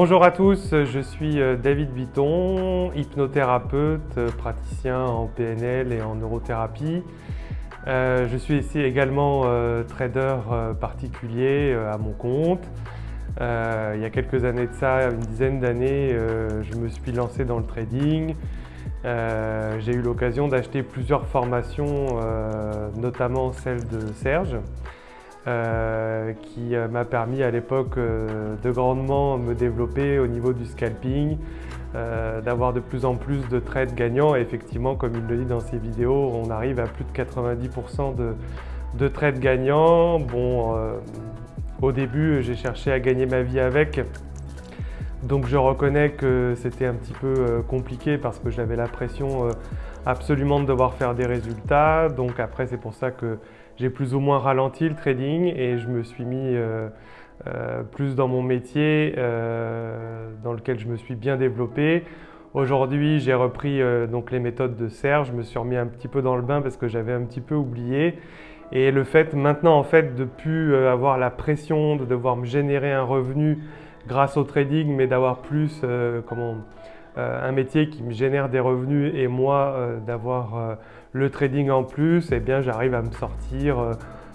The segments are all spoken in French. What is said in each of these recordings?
Bonjour à tous, je suis euh, David Bitton, hypnothérapeute, euh, praticien en PNL et en neurothérapie. Euh, je suis ici également trader particulier à mon compte. il y a quelques années de ça, une dizaine d'années, je me suis lancé dans le trading. J'ai eu l'occasion d'acheter plusieurs formations, notamment celle de Serge. Euh, qui euh, m'a permis à l'époque euh, de grandement me développer au niveau du scalping, d'avoir de plus en plus de trades gagnants. Effectivement, comme il le dit dans ses vidéos, on arrive à plus de 90% de, de, trades gagnants. Bon, au début, j'ai cherché à gagner ma vie avec. Donc je reconnais que c'était un petit peu compliqué parce que j'avais la pression absolument de devoir faire des résultats. Donc après, c'est pour ça que j'ai plus ou moins ralenti le trading et je me suis mis euh, euh, plus dans mon métier euh, dans lequel je me suis bien développé. Aujourd'hui, j'ai repris donc les méthodes de Serge, je me suis remis un petit peu dans le bain parce que j'avais un petit peu oublié. Et le fait maintenant en fait de plus avoir la pression de devoir me générer un revenu grâce au trading, mais d'avoir plus comment, un métier qui me génère des revenus et moi d'avoir le trading en plus, eh bien j'arrive à me sortir euh,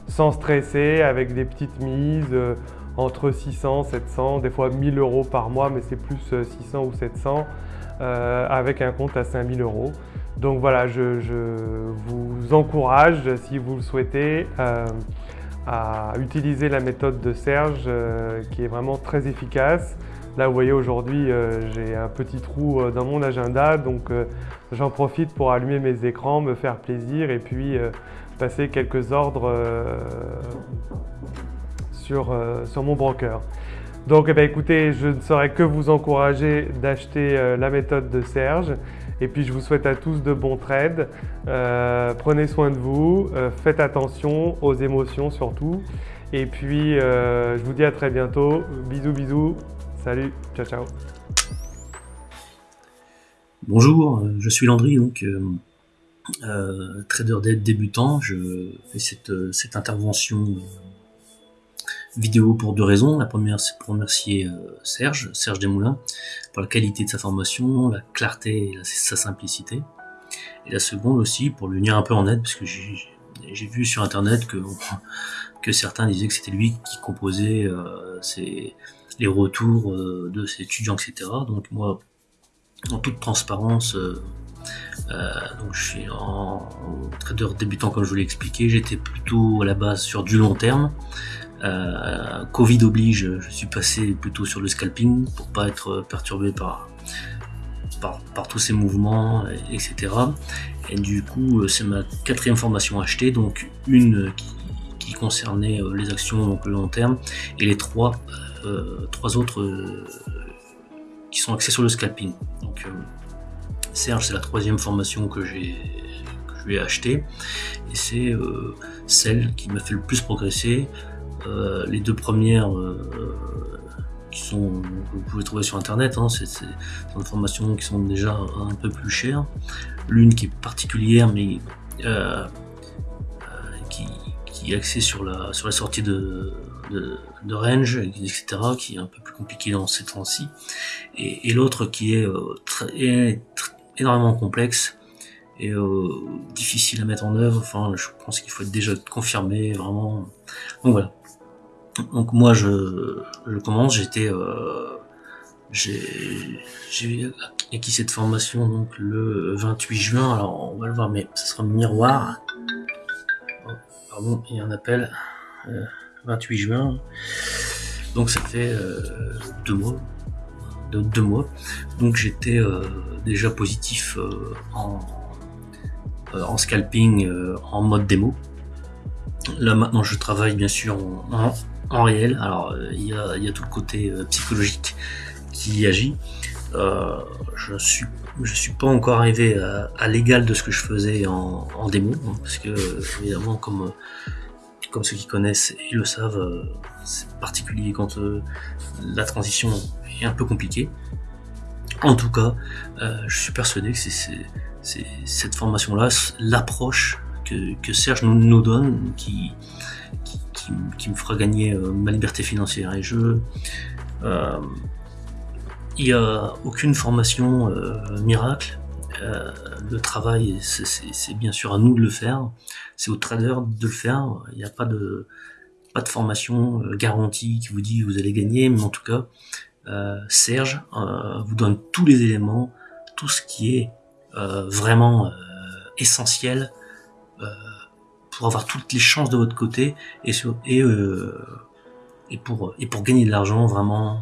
sans stresser avec des petites mises euh, entre 600, 700, des fois 1000 euros par mois, mais c'est plus 600 euh, ou 700 avec un compte à 5000 euros. Donc voilà, je, vous encourage, si vous le souhaitez, à utiliser la méthode de Serge qui est vraiment très efficace. Là, vous voyez, aujourd'hui, euh, j'ai un petit trou euh, dans mon agenda, donc euh, j'en profite pour allumer mes écrans, me faire plaisir et puis passer quelques ordres sur, sur mon broker. Donc eh ben, écoutez, je ne saurais que vous encourager d'acheter la méthode de Serge. Et puis je vous souhaite à tous de bons trades. prenez soin de vous, faites attention aux émotions surtout. Et puis je vous dis à très bientôt. Bisous bisous. Salut, ciao ciao. Bonjour, euh, je suis Landry, donc euh, euh, trader d'aide débutant. Je fais cette, intervention vidéo pour deux raisons. La première, c'est pour remercier Serge, Serge Desmoulins, pour la qualité de sa formation, la clarté et sa simplicité. Et la seconde aussi, pour lui venir un peu en aide, parce que j'ai vu sur internet que, que certains disaient que c'était lui qui composait ces les retours euh, de ces étudiants, etc. Donc moi, en toute transparence, euh, euh, donc je suis en, trader débutant comme je vous l'ai expliqué, j'étais plutôt à la base sur du long terme. Covid oblige, je suis passé plutôt sur le scalping pour pas être perturbé par, par, tous ces mouvements, etc. Et du coup, c'est ma quatrième formation achetée, donc une qui, qui concernait les actions donc le long terme, et les trois euh, trois autres euh, qui sont axés sur le scalping. Donc, euh, Serge, c'est la troisième formation que j'ai je lui ai et c'est celle qui m'a fait le plus progresser. les deux premières qui sont que vous pouvez trouver sur internet, hein, c'est des formations qui sont déjà un peu plus chères. L'une qui est particulière mais qui, est axée sur la sur la sortie de de, range, etc., qui est un peu plus compliqué dans ces temps-ci, et, l'autre qui est, euh, très, énormément complexe et euh, difficile à mettre en œuvre. Enfin, je pense qu'il faut être déjà confirmé, vraiment. Donc voilà. Donc moi, je, je commence. J'étais, euh, j'ai acquis cette formation donc le 28 juin. Alors on va le voir, mais ce sera miroir. Pardon, il y a un appel. 28 juin. Donc ça fait euh, deux mois. deux mois. Donc j'étais euh, déjà positif euh, en, en scalping en mode démo. Là maintenant je travaille bien sûr en, en, réel. Alors il a, y, a, tout le côté psychologique qui agit. Je suis je suis pas encore arrivé à, à l'égal de ce que je faisais en, démo, hein, parce que évidemment comme comme ceux qui connaissent et le savent, euh, c'est particulier quand euh, la transition est un peu compliquée. En tout cas, euh, je suis persuadé que c'est cette formation-là, l'approche que, Serge nous, donne, qui, qui, me fera gagner ma liberté financière. Et je, Il n'y a aucune formation miracle. le travail, c'est bien sûr à nous de le faire. C'est aux traders de le faire. Il n'y a pas de, pas de formation garantie qui vous dit vous allez gagner, mais en tout cas, Serge vous donne tous les éléments, tout ce qui est vraiment essentiel pour avoir toutes les chances de votre côté et, et, euh, et, pour, et pour gagner de l'argent vraiment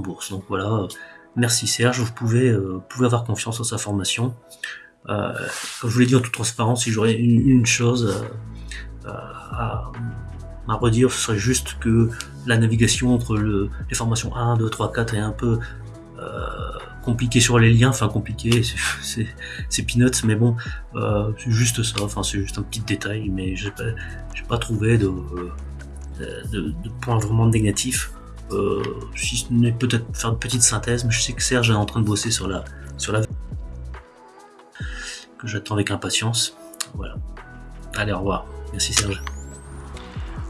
bourse. Donc voilà, merci Serge, vous pouvez, euh, avoir confiance en sa formation. Euh, comme je vous l'ai dit en toute transparence, si j'aurais une, chose euh, à, redire, ce serait juste que la navigation entre le, les formations 1, 2, 3, 4 est un peu compliqué sur les liens, enfin compliqué, c'est peanuts, mais bon, euh, c'est juste ça, enfin c'est juste un petit détail, mais j'ai pas, pas trouvé de, points vraiment négatifs. Euh, si ce n'est peut-être faire une petite synthèse, mais je sais que Serge est en train de bosser sur la sur que j'attends avec impatience. Voilà. Allez, au revoir. Merci Serge.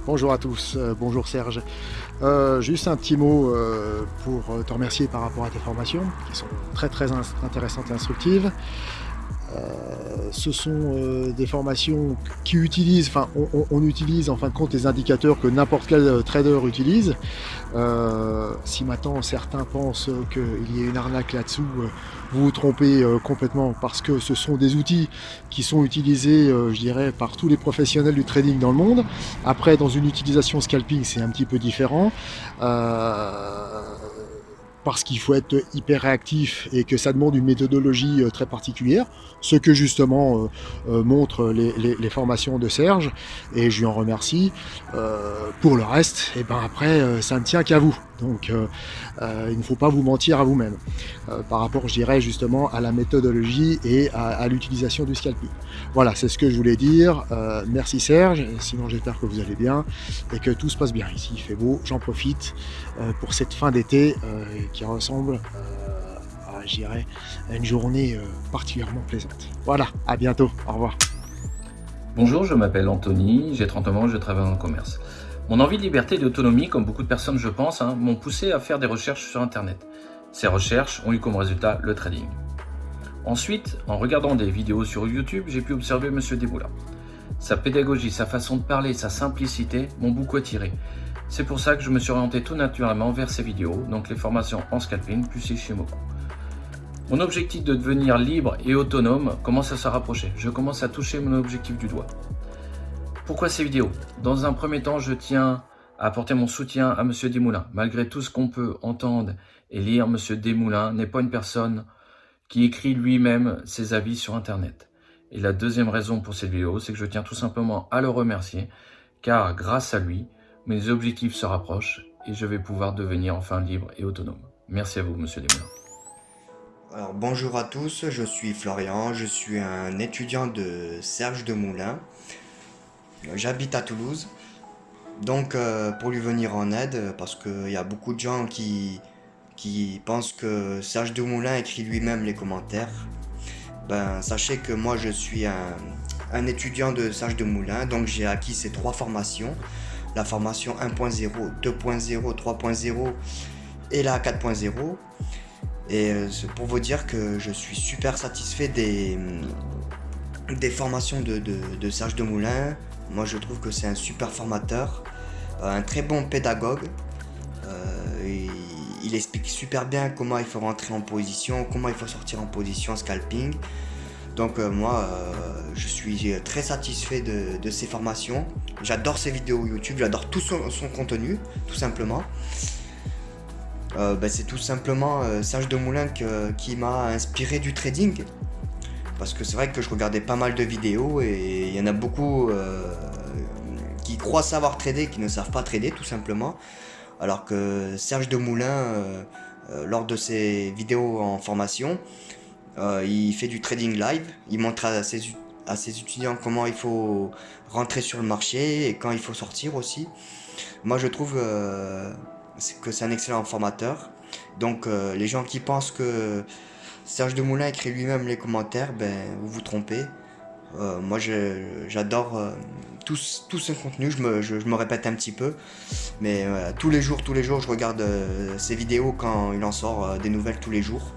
Bonjour à tous, euh, bonjour Serge. Euh, juste un petit mot pour te remercier par rapport à tes formations, qui sont très très intéressantes et instructives. Euh, ce sont des formations qui utilisent, enfin on, utilise en fin de compte les indicateurs que n'importe quel trader utilise. si maintenant certains pensent qu'il y a une arnaque là-dessous, vous vous trompez euh, complètement parce que ce sont des outils qui sont utilisés, euh, je dirais, par tous les professionnels du trading dans le monde. Après, dans une utilisation scalping, c'est un petit peu différent. Euh, parce qu'il faut être hyper réactif et que ça demande une méthodologie euh, très particulière, ce que justement euh, euh, montrent les, formations de Serge, et je lui en remercie. pour le reste, et eh ben après, ça ne tient qu'à vous. Donc il ne faut pas vous mentir à vous-même par rapport, je dirais, justement à la méthodologie et à, l'utilisation du scalping. Voilà, c'est ce que je voulais dire. merci Serge, sinon j'espère que vous allez bien et que tout se passe bien ici. Il fait beau, j'en profite pour cette fin d'été qui ressemble euh, à, j'irais, à une journée euh, particulièrement plaisante. Voilà, à bientôt, au revoir. Bonjour, je m'appelle Anthony, j'ai 30 ans, je travaille le commerce. Mon envie de liberté et d'autonomie, comme beaucoup de personnes je pense, hein, m'ont poussé à faire des recherches sur Internet. Ces recherches ont eu comme résultat le trading. Ensuite, en regardant des vidéos sur YouTube, j'ai pu observer M. Desmoulins. Sa pédagogie, sa façon de parler, sa simplicité m'ont beaucoup attiré. C'est pour ça que je me suis orienté tout naturellement vers ces vidéos, donc les formations en scalping plus Ishimoku. Mon objectif de devenir libre et autonome commence à se rapprocher. Je commence à toucher mon objectif du doigt. Pourquoi ces vidéos? Dans un premier temps, je tiens à apporter mon soutien à M. Desmoulins. Malgré tout ce qu'on peut entendre et lire, M. Desmoulins n'est pas une personne qui écrit lui-même ses avis sur Internet. Et la deuxième raison pour cette vidéo, c'est que je tiens tout simplement à le remercier, car grâce à lui, mes objectifs se rapprochent et je vais pouvoir devenir enfin libre et autonome. Merci à vous, Monsieur Desmoulins. Alors, bonjour à tous, je suis Florian, je suis un étudiant de Serge de Moulin. J'habite à Toulouse. Donc, euh, pour lui venir en aide, parce qu'il y a beaucoup de gens qui, qui pensent que Serge de Moulin écrit lui-même les commentaires, ben, sachez que moi je suis un, étudiant de Serge de Moulin, donc j'ai acquis ces trois formations la formation 1.0, 2.0, 3.0 et la 4.0. Et euh, c'est pour vous dire que je suis super satisfait des, des formations de, de, Serge Demoulin. Moi je trouve que c'est un super formateur, euh, un très bon pédagogue. Euh, il explique super bien comment il faut rentrer en position, comment il faut sortir en position scalping. Donc euh, moi, je suis très satisfait de, ces formations. J'adore ses vidéos YouTube, j'adore tout son, contenu, tout simplement. Ben, c'est tout simplement Serge Demoulin qui m'a inspiré du trading. Parce que c'est vrai que je regardais pas mal de vidéos et il y en a beaucoup qui croient savoir trader, qui ne savent pas trader tout simplement. Alors que Serge Demoulin, lors de ses vidéos en formation, euh, il fait du trading live, il montre à ses, à ses étudiants comment il faut rentrer sur le marché et quand il faut sortir aussi. Moi je trouve euh, que c'est un excellent formateur. Donc euh, les gens qui pensent que Serge Demoulin écrit lui-même les commentaires, ben vous vous trompez. moi, j'adore tout, tout, ce contenu. Je me, répète un petit peu. Mais tous les jours, tous les jours, je regarde ses vidéos quand il en sort des nouvelles tous les jours.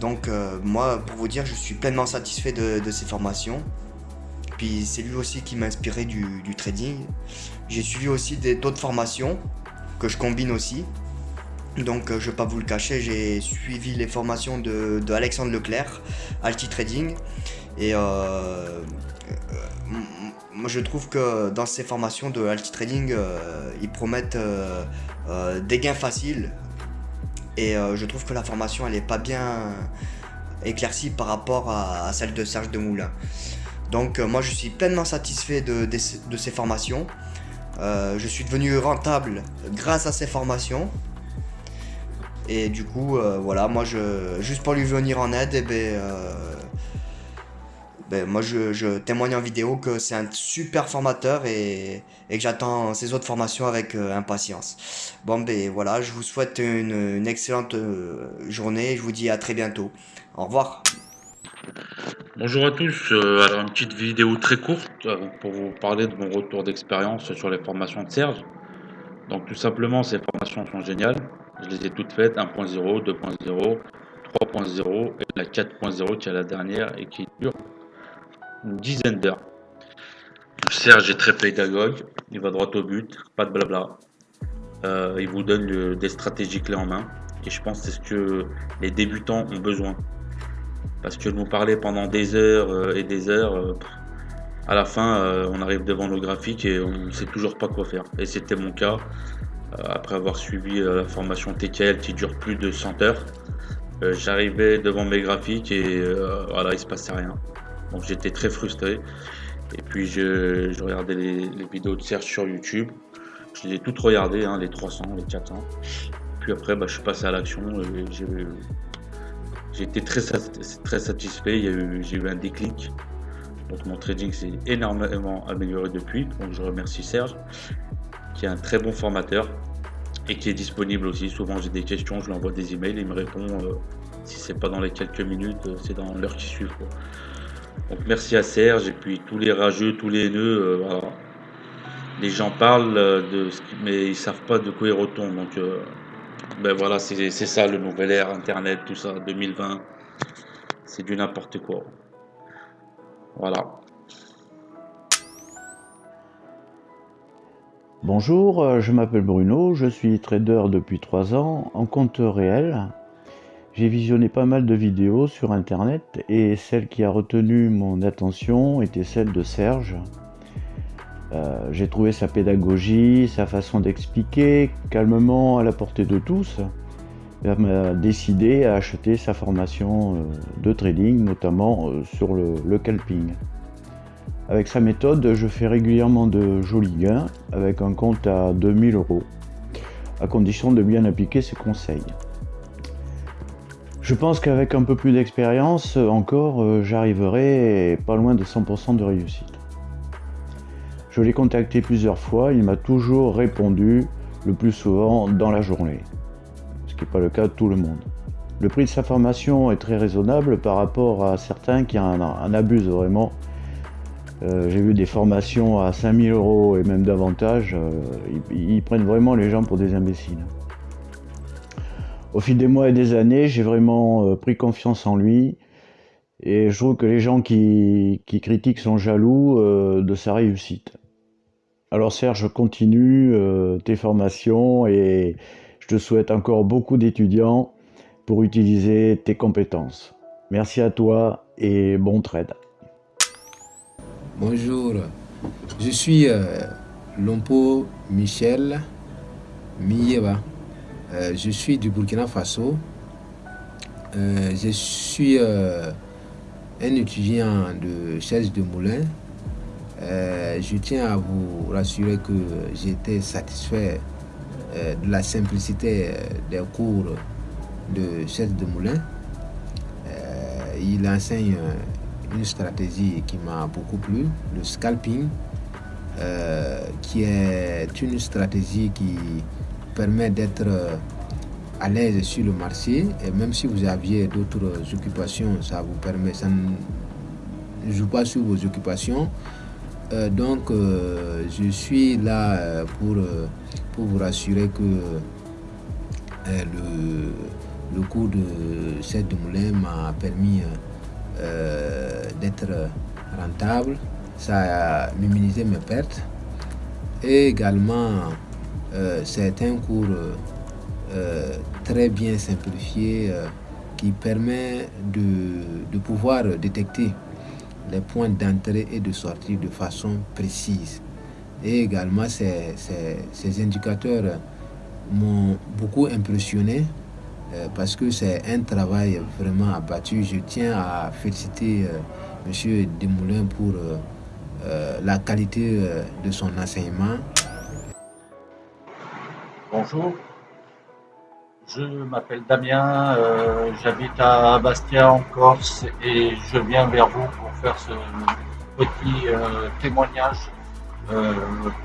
Donc moi, pour vous dire, je suis pleinement satisfait de, de ces formations. Puis c'est lui aussi qui m'a inspiré du trading. J'ai suivi aussi d'autres formations que je combine aussi. Donc euh, je vais pas vous le cacher, j'ai suivi les formations de, Alexandre Leclerc, Alti Trading. Et euh, euh, moi je trouve que dans ces formations de Alti Trading, ils promettent des gains faciles. Et je trouve que la formation elle est pas bien éclaircie par rapport à, celle de Serge Demoulin. Donc moi je suis pleinement satisfait de ces formations. je suis devenu rentable grâce à ces formations. Et du coup, euh, voilà, moi, je, juste pour lui venir en aide, et eh ben, euh, ben, moi, je, témoigne en vidéo que c'est un super formateur et, que j'attends ses autres formations avec euh, impatience. Bon, ben voilà, je vous souhaite une, excellente journée et je vous dis à très bientôt. Au revoir. Bonjour à tous, alors une petite vidéo très courte pour vous parler de mon retour d'expérience sur les formations de Serge. Donc tout simplement, ces formations sont géniales. Je les ai toutes faites, 1.0, 2.0, 3.0 et la 4.0 qui est la dernière et qui dure une dizaine d'heures. Serge est très pédagogue, il va droit au but, pas de blabla. Euh, il vous donne des stratégies clés en main et je pense que c'est ce que les débutants ont besoin. Parce que nous parler pendant des heures euh, et des heures, euh, à la fin on arrive devant le graphique et on ne sait toujours pas quoi faire. Et c'était mon cas. Euh, après avoir suivi euh, la formation TKL qui dure plus de 100 heures, euh, j'arrivais devant mes graphiques et voilà, il se passait rien. Donc j'étais très frustré. Et puis je, regardais les, vidéos de Serge sur YouTube. Je les ai toutes regardées, hein, les 300, les 400. Puis après, bah, je suis passé à l'action. J'ai été très, très satisfait. J'ai eu un déclic. Donc mon trading s'est énormément amélioré depuis. Donc je remercie Serge qui est un très bon formateur et qui est disponible aussi. Souvent j'ai des questions, je lui envoie des emails, il me répond. Euh, si c'est pas dans les quelques minutes, euh, c'est dans l'heure qui suit. Donc merci à Serge et puis tous les rageux, tous les nœuds. Euh, les gens parlent de ce mais ils savent pas de quoi ils retournent. Donc ben voilà, c'est ça le nouvel ère, Internet, tout ça, 2020. C'est du n'importe quoi. Voilà. Bonjour, euh, je m'appelle Bruno, je suis trader depuis 3 ans en compte réel. J'ai visionné pas mal de vidéos sur internet et celle qui a retenu mon attention était celle de Serge. Euh, j'ai trouvé sa pédagogie, sa façon d'expliquer calmement à la portée de tous. Il m'a décidé à acheter sa formation euh, de trading, notamment sur le, le calping. Avec sa méthode, je fais régulièrement de jolis gains avec un compte à 2000 euros, à condition de bien appliquer ses conseils. Je pense qu'avec un peu plus d'expérience encore, euh, j'arriverai pas loin de 100% de réussite. Je l'ai contacté plusieurs fois, il m'a toujours répondu, le plus souvent dans la journée, ce qui n'est pas le cas de tout le monde. Le prix de sa formation est très raisonnable par rapport à certains qui en, en abusent vraiment euh, j'ai vu des formations à 5000 euros et même davantage. Euh, ils, prennent vraiment les gens pour des imbéciles. Au fil des mois et des années, j'ai vraiment euh, pris confiance en lui. Et je trouve que les gens qui, critiquent sont jaloux de sa réussite. Alors Serge, continue tes formations et je te souhaite encore beaucoup d'étudiants pour utiliser tes compétences. Merci à toi et bon trade. Bonjour, je suis euh, Lompo Michel Miyeba. Euh, je suis du Burkina Faso. Euh, je suis un étudiant de chaise de moulin. je tiens à vous rassurer que j'étais satisfait de la simplicité des cours de chaise de moulin. il enseigne une stratégie qui m'a beaucoup plu, le scalping, euh, qui est une stratégie qui permet d'être euh, à l'aise sur le marché et même si vous aviez d'autres occupations, ça vous permet, ça ne joue pas sur vos occupations. donc, je suis là pour, pour vous rassurer que le, le cours de cette moulin m'a permis d'être rentable. Ça a minimisé mes pertes. Et également, c'est un cours très bien simplifié qui permet de, pouvoir détecter les points d'entrée et de sortie de façon précise. Et également, ces, ces, indicateurs m'ont beaucoup impressionné euh, parce que c'est un travail vraiment abattu. Je tiens à féliciter euh, M. Desmoulins pour euh, la qualité de son enseignement. Bonjour, je m'appelle Damien, euh, j'habite à Bastia en Corse et je viens vers vous pour faire ce petit euh, témoignage euh,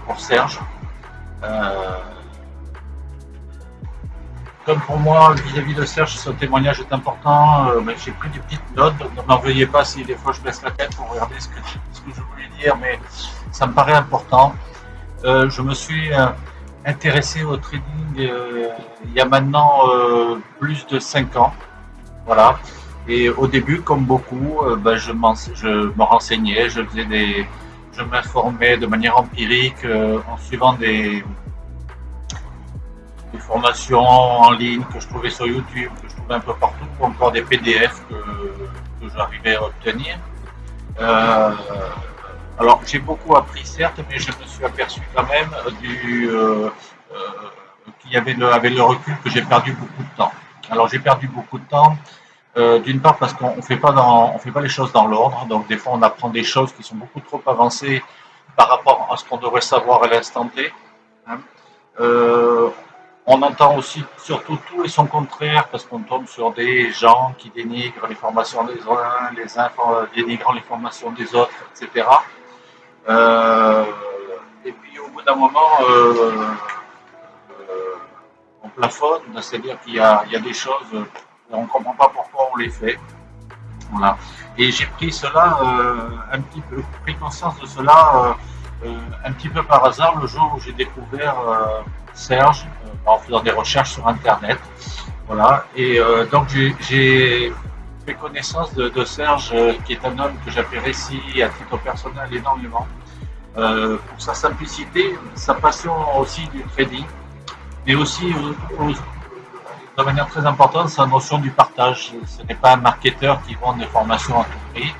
pour Serge. Comme pour moi, vis-à-vis de Serge, ce témoignage est important. J'ai pris des petites notes, donc n'en veuillez pas si des fois je baisse la tête pour regarder ce que, je voulais dire, mais ça me paraît important. je me suis intéressé au trading euh, il y a maintenant euh, plus de 5 ans. Voilà. Et au début, comme beaucoup, euh, ben, je, me renseignais, je faisais des, je m'informais de manière empirique en suivant des, formations en ligne que je trouvais sur YouTube, que je trouvais un peu partout, ou encore des PDF que, j'arrivais à obtenir. Alors j'ai beaucoup appris certes, mais je me suis aperçu quand même du euh, euh, qu'il y avait le, avec le recul que j'ai perdu beaucoup de temps. Alors j'ai perdu beaucoup de temps, euh, d'une part parce qu'on fait fait pas les choses dans l'ordre, donc des fois on apprend des choses qui sont beaucoup trop avancées par rapport à ce qu'on devrait savoir à l'instant T. Hein. On entend aussi surtout tout et son contraire parce qu'on tombe sur des gens qui dénigrent les formations des uns, les uns dénigrant les formations des autres, etc. Euh, et puis au bout d'un moment, euh, euh, on plafonne, c'est-à-dire qu'il y, a des choses, on ne comprend pas pourquoi on les fait. Voilà. Et j'ai pris cela un petit peu, pris conscience de cela un petit peu par hasard le jour où j'ai découvert Serge en faisant des recherches sur Internet. Voilà. Et donc j'ai connaissance de, Serge, euh, qui est un homme que j'apprécie à titre personnel énormément, euh, pour sa simplicité, sa passion aussi du trading, mais aussi de manière très importante sa notion du partage. Ce n'est pas un marketeur qui vend des formations à tout prix.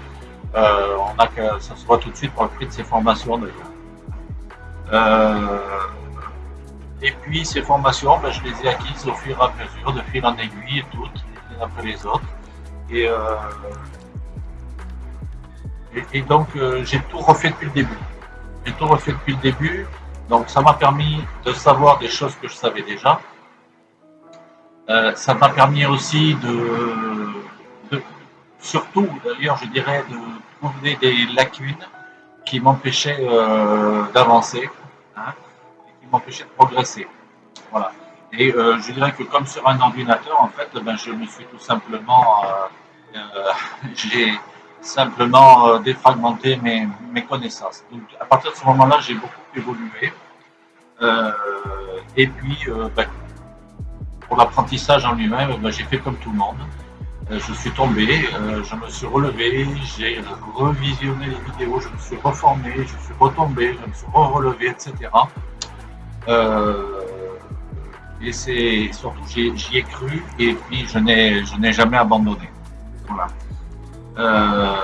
Euh, on a que ça se voit tout de suite pour le prix de ses formations d'ailleurs. Et puis ces formations, ben, je les ai acquises au fur et à mesure, de fil en aiguille, toutes, les unes après les autres. Euh, et, et, donc, euh, j'ai tout refait depuis le début. J'ai tout refait depuis le début. Donc, ça m'a permis de savoir des choses que je savais déjà. Euh, ça m'a permis aussi de, surtout d'ailleurs, je dirais, de trouver des lacunes qui m'empêchaient d'avancer, hein, qui m'empêchaient de progresser. Voilà. Et euh, je dirais que comme sur un ordinateur, en fait, ben, je me suis tout simplement, euh, euh j'ai simplement défragmenté mes, connaissances. Donc à partir de ce moment-là, j'ai beaucoup évolué. Et puis, ben, pour l'apprentissage en lui-même, ben, j'ai fait comme tout le monde. je suis tombé, je me suis relevé, j'ai revisionné les vidéos, je me suis reformé, je suis retombé, je me suis re-relevé, etc. Euh, et c'est surtout, j'y ai cru et puis je n'ai, jamais abandonné. Voilà. Euh,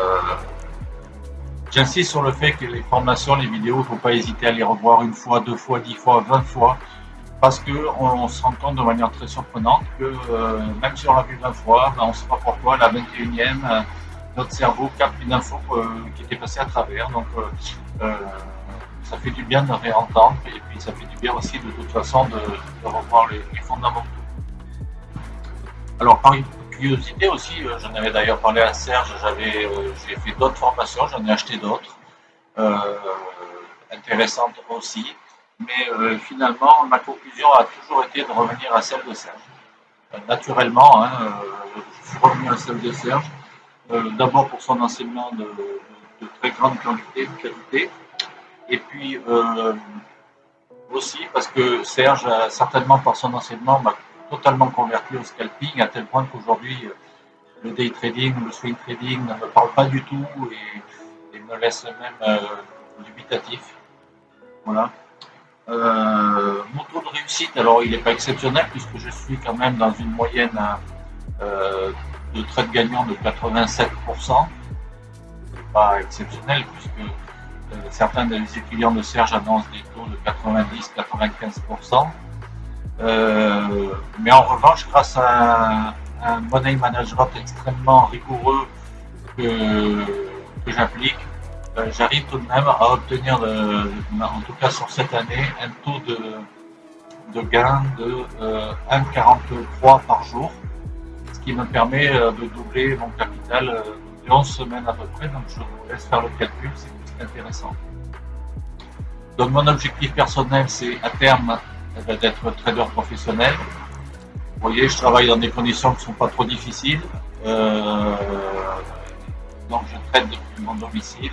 j'insiste sur le fait que les formations, les vidéos, il ne faut pas hésiter à les revoir une fois, deux fois, dix fois, vingt fois, parce qu'on on se rend compte de manière très surprenante que euh, même si on l'a vu vingt fois, ben, on ne sait pas pourquoi, la 21e, euh, notre cerveau capte une info qui était passée à travers. Ça fait du bien de réentendre et puis ça fait du bien aussi de toute façon de, revoir les, fondamentaux. Alors par curiosité aussi, euh, j'en avais d'ailleurs parlé à Serge, euh, j'ai fait d'autres formations, j'en ai acheté d'autres, euh, intéressantes aussi, mais finalement ma conclusion a toujours été de revenir à celle de Serge. naturellement, hein, je suis revenu à celle de Serge, d'abord pour son enseignement de de très grande quantité, qualité. Et puis aussi parce que Serge, certainement par son enseignement, m'a totalement converti au scalping à tel point qu'aujourd'hui le day trading, le swing trading ne me parle pas du tout et, me laisse même dubitatif. Voilà. Euh, mon taux de réussite, alors il n'est pas exceptionnel puisque je suis quand même dans une moyenne euh, de trade gagnant de 87%. Pas exceptionnel puisque euh, certains des étudiants de Serge annoncent des taux de 90-95%. mais en revanche, grâce à un, money management extrêmement rigoureux que j'applique, euh, j'arrive tout de même à obtenir, en tout cas sur cette année, un taux de, gain de 1,43 euh, par jour, ce qui me permet euh, de doubler mon capital de 11 semaines à peu près. Donc je vous laisse faire le calcul, intéressant. Donc mon objectif personnel, c'est à terme eh ben, d'être trader professionnel. Vous voyez, je travaille dans des conditions qui ne sont pas trop difficiles. donc je traite depuis mon domicile.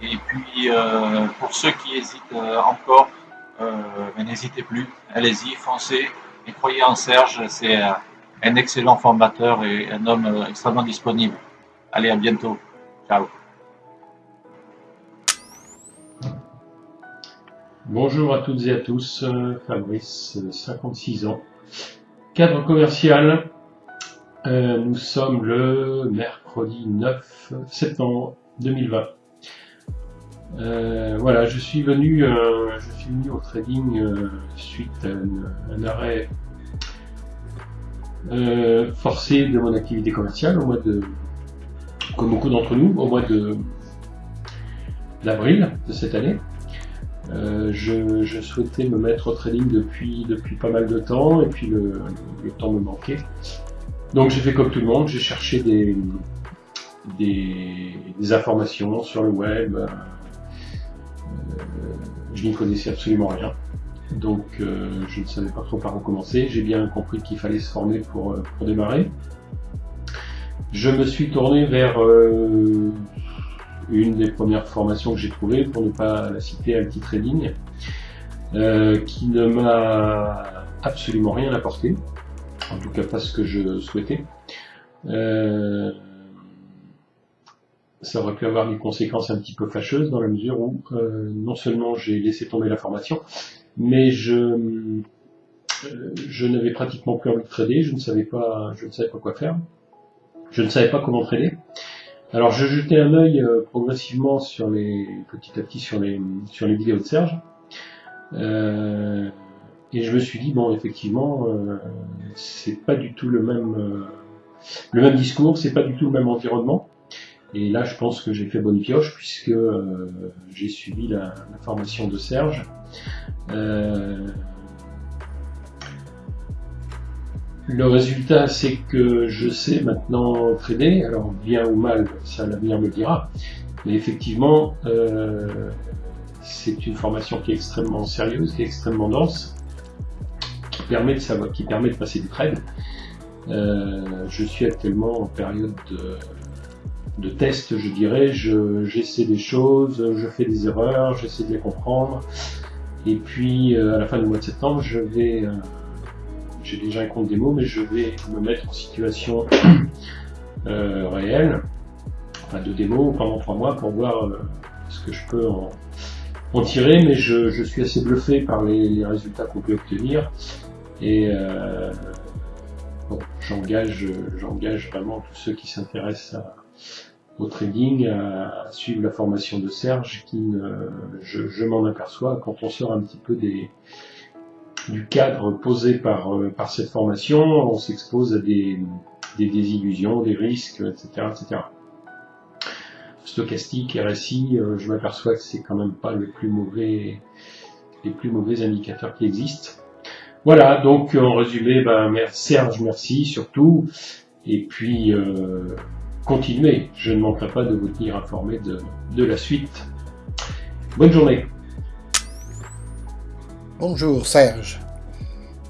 Et puis, euh, pour ceux qui hésitent euh, encore, euh, n'hésitez plus, allez-y, foncez et croyez en Serge, c'est un excellent formateur et un homme extrêmement disponible. Allez, à bientôt. Ciao. Bonjour à toutes et à tous, Fabrice, 56 ans, cadre commercial. nous sommes le mercredi 9 septembre 2020. Euh, voilà, je suis venu, euh, au trading euh, suite à un, arrêt forcé de mon activité commerciale au mois de, comme beaucoup d'entre nous, au mois de d'avril de cette année. Je, souhaitais me mettre au trading depuis, depuis pas mal de temps et puis le, temps me manquait. Donc j'ai fait comme tout le monde, j'ai cherché des, informations sur le web, je n'y connaissais absolument rien. Donc euh, je ne savais pas trop par où commencer. J'ai bien compris qu'il fallait se former pour, euh, démarrer. Je me suis tourné vers euh, une des premières formations que j'ai trouvées, pour ne pas la citer, Alti Trading, qui ne m'a absolument rien apporté, en tout cas pas ce que je souhaitais ça aurait pu avoir des conséquences un petit peu fâcheuses dans la mesure où euh, non seulement j'ai laissé tomber la formation, mais je, euh, je n'avais pratiquement plus envie de trader, je ne savais pas, je ne savais pas quoi faire, je ne savais pas comment trader. Alors je jetais un œil euh, progressivement sur les petit à petit sur les sur les vidéos de Serge. et je me suis dit bon effectivement c'est pas du tout le même le même discours, c'est pas du tout le même environnement. Et là, je pense que j'ai fait bonne pioche puisque euh, j'ai suivi la, formation de Serge. Le résultat, c'est que je sais maintenant trader. Alors, bien ou mal, ça l'avenir me dira. Mais effectivement, euh, c'est une formation qui est extrêmement sérieuse, qui est extrêmement dense, qui permet de passer des trades. je suis actuellement en période de de test, je dirais. J'essaie des choses, je fais des erreurs, j'essaie de les comprendre. Et puis, euh, à la fin du mois de septembre, je vais... Euh, j'ai déjà un compte démo, mais je vais me mettre en situation euh, réelle, enfin de démo pendant trois mois pour voir ce que je peux en, tirer. Mais je, suis assez bluffé par les, résultats qu'on peut obtenir. Et bon, j'engage vraiment tous ceux qui s'intéressent au trading, à suivre la formation de Serge, qui je, m'en aperçois quand on sort un petit peu des, du cadre posé par, euh, par cette formation, on s'expose à des, des désillusions, des risques, etc. etc. Stochastique, RSI, euh, je m'aperçois que c'est quand même pas le plus mauvais, les plus mauvais indicateurs qui existent. Voilà, donc en résumé, ben, Serge, merci surtout. Et puis, euh, continuez, je ne manquerai pas de vous tenir informé de, la suite. Bonne journée. Bonjour Serge.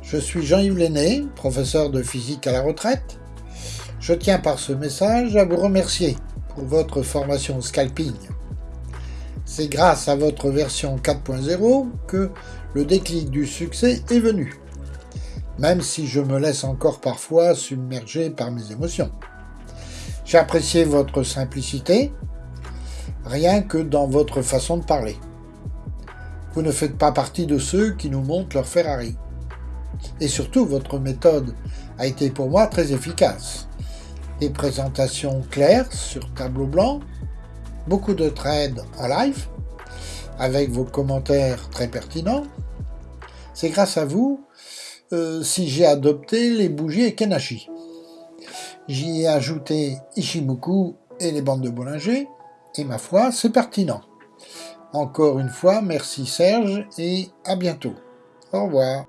Je suis Jean-Yves Lenné, professeur de physique à la retraite. Je tiens par ce message à vous remercier pour votre formation scalping. C'est grâce à votre version 4.0 que le déclic du succès est venu, même si je me laisse encore parfois submerger par mes émotions. J'ai apprécié votre simplicité, rien que dans votre façon de parler. Vous ne faites pas partie de ceux qui nous montrent leur Ferrari. Et surtout, votre méthode a été pour moi très efficace. Des présentations claires sur tableau blanc, beaucoup de trades en live, avec vos commentaires très pertinents. C'est grâce à vous euh, si j'ai adopté les bougies Kenashi. J'y ai ajouté Ishimoku et les bandes de Bollinger, et ma foi, c'est pertinent. Encore une fois, merci Serge, et à bientôt. Au revoir.